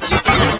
четыре